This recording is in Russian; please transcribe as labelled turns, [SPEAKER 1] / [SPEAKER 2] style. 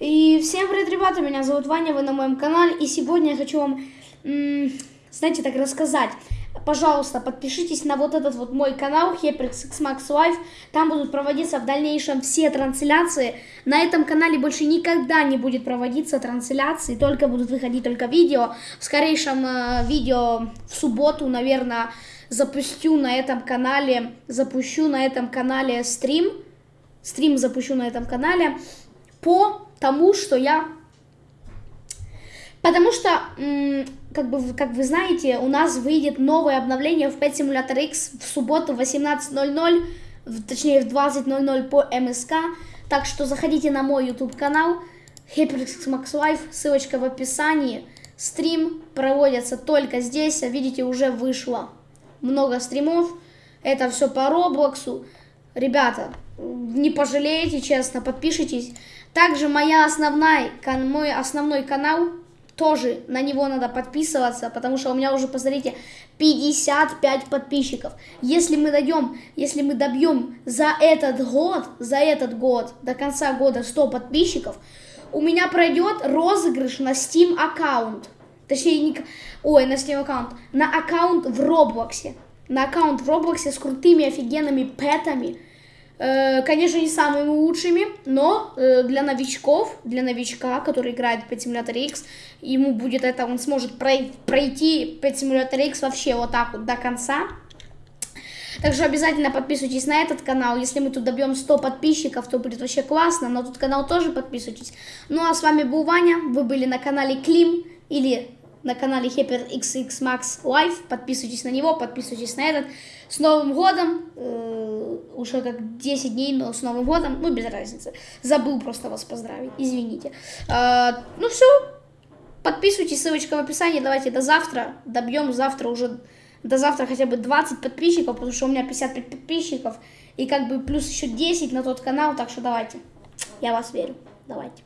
[SPEAKER 1] И всем привет, ребята, меня зовут Ваня, вы на моем канале, и сегодня я хочу вам, знаете, так рассказать. Пожалуйста, подпишитесь на вот этот вот мой канал, HyperX Max Life, там будут проводиться в дальнейшем все трансляции. На этом канале больше никогда не будет проводиться трансляции, только будут выходить только видео. В скорейшем э, видео в субботу, наверное, запущу на этом канале, запущу на этом канале стрим, стрим запущу на этом канале по тому, что я... Потому что, как, бы, как вы знаете, у нас выйдет новое обновление в 5 Simulator X в субботу в 18.00, точнее в 20.00 по МСК. Так что заходите на мой YouTube канал HyperX Max Life, ссылочка в описании. Стрим проводится только здесь, а видите, уже вышло много стримов. Это все по Роблоксу. Ребята, не пожалеете, честно, подпишитесь. Также моя основная, мой основной канал, тоже на него надо подписываться, потому что у меня уже, посмотрите, 55 подписчиков. Если мы дойдем, если мы добьем за этот год, за этот год, до конца года 100 подписчиков, у меня пройдет розыгрыш на Steam аккаунт. Точнее, не, ой, на Steam аккаунт, на аккаунт в Роблоксе. На аккаунт в Роблоксе с крутыми офигенными пэтами конечно, не самыми лучшими, но э, для новичков, для новичка, который играет в Simulator X, ему будет это, он сможет пройти Pet Simulator X вообще вот так вот до конца. Также обязательно подписывайтесь на этот канал. Если мы тут добьем 100 подписчиков, то будет вообще классно. На тот канал тоже подписывайтесь. Ну а с вами был Ваня. Вы были на канале Клим или на канале HyperXX Max Live. Подписывайтесь на него, подписывайтесь на этот. С Новым годом! Уже как 10 дней, но с Новым годом. Ну, без разницы. Забыл просто вас поздравить. Извините. Э, ну, все. Подписывайтесь, ссылочка в описании. Давайте до завтра. Добьем завтра уже... До завтра хотя бы 20 подписчиков, потому что у меня 55 подписчиков. И как бы плюс еще 10 на тот канал. Так что давайте. Я вас верю. Давайте.